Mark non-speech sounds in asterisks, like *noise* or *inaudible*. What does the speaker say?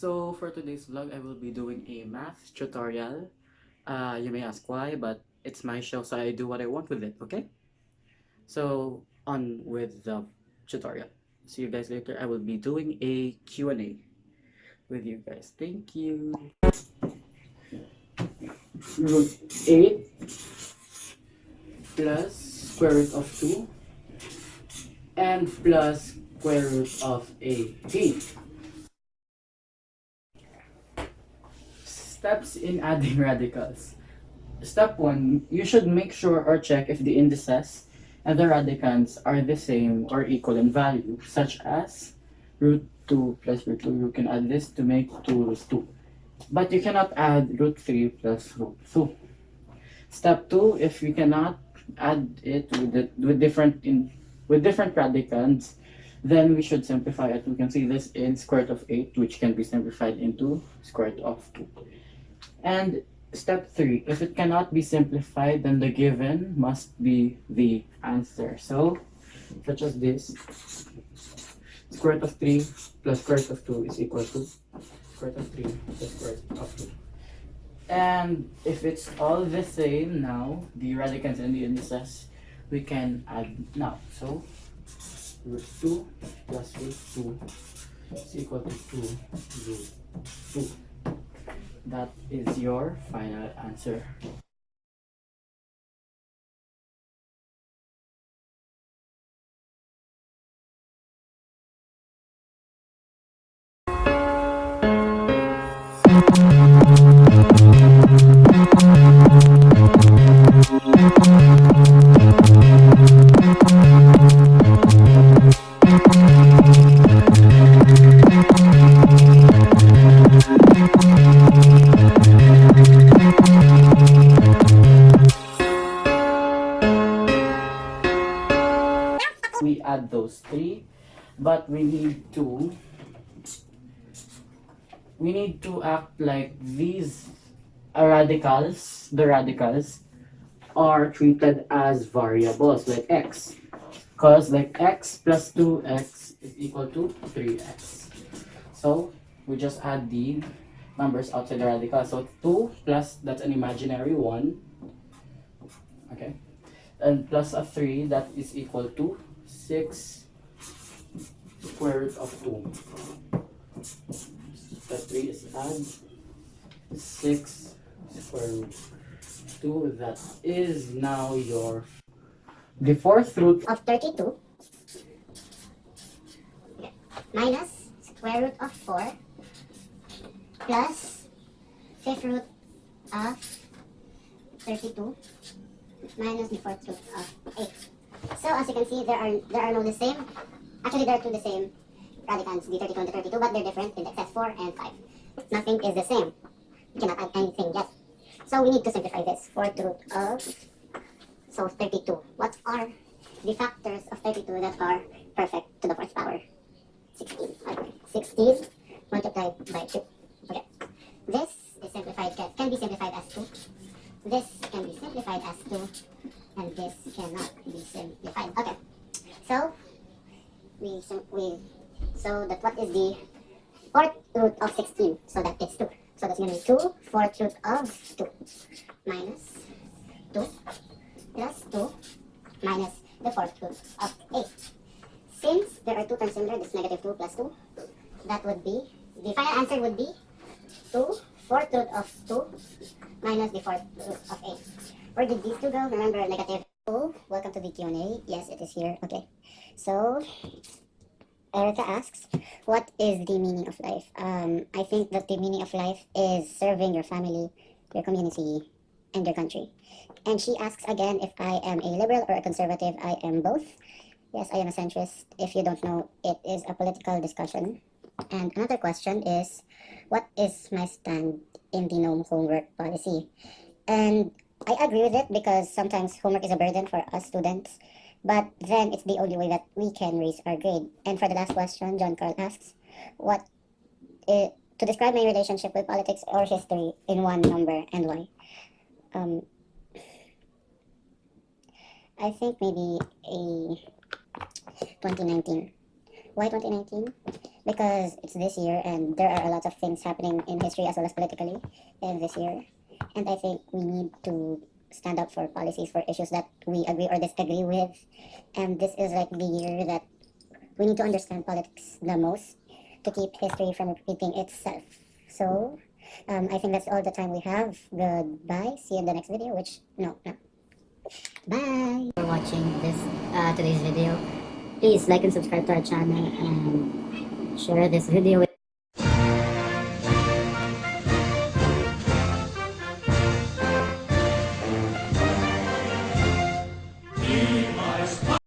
today's vlog, I will be doing a math tutorial. Uh, you may ask why, but it's my show, so I do what I want with it, okay? So, on with the tutorial. See you guys later. I will be doing a Q&A with you guys. Thank you. Root 8 plus square root of 2 and plus square root of 18. Steps in *laughs* adding radicals. Step 1, you should make sure or check if the indices and the radicands are the same or equal in value, such as root 2 plus root 2. You can add this to make 2 root 2. But you cannot add root 3 plus root 2. Step 2, if you cannot add it with, the, with different in with different radicands, then we should simplify it. We can see this in square root of 8, which can be simplified into square root of 2. And step 3, if it cannot be simplified, then the given must be the answer. So, such as this, square root of 3 plus square root of 2 is equal to square root of 3 plus square root of 2. And if it's all the same now, the radicands and the indices, we can add now. So, root 2 plus root 2 is equal to 2 root 2. That is your final answer. We add those three but we need to we need to act like these radicals the radicals are treated as variables like x. Because like x plus 2x is equal to 3x so we just add the numbers outside the radical. So 2 plus that's an imaginary 1 okay. And plus a 3 that is equal to 6 square root of 2. Step 3 is add 6 square root 2. That is now your the fourth root of 32 minus square root of 4 plus fifth root of 32 minus the fourth root of 8. So as you can see, there are there are no the same. Actually, there are two the same radicands, the 32 and the 32, but they're different indices 4 and 5. Nothing is the same. You cannot add anything yet. So we need to simplify this. Fourth root of so 32. What are the factors of 32 that are perfect to the fourth power? 16. Okay. 16 multiplied by 2. Okay. This is simplified can be simplified as 2. This can be simplified as 2 and this cannot be simplified. Okay, so we we so that what is the fourth root of 16? So that is 2. So that's going to be 2 fourth root of 2 minus 2 plus 2 minus the fourth root of 8. Since there are two terms similar, this negative 2 plus 2, that would be, the final answer would be 2 fourth root of 2 minus the fourth root of 8. Where did these two go? Remember, negative. Oh, welcome to the Q&A. Yes, it is here. Okay. So, Erica asks, what is the meaning of life? Um, I think that the meaning of life is serving your family, your community, and your country. And she asks again if I am a liberal or a conservative. I am both. Yes, I am a centrist. If you don't know, it is a political discussion. And another question is, what is my stand in the no homework policy? And I agree with it because sometimes homework is a burden for us students, but then it's the only way that we can raise our grade. And for the last question, John Carl asks, what is, to describe my relationship with politics or history in one number and why? Um, I think maybe a 2019. Why 2019? because it's this year and there are a lot of things happening in history as well as politically in this year. And I think we need to stand up for policies for issues that we agree or disagree with. And this is like the year that we need to understand politics the most to keep history from repeating itself. So um, I think that's all the time we have. Goodbye. See you in the next video, which, no, no. Bye. For watching this, uh, today's video. Please like and subscribe to our channel and share this video with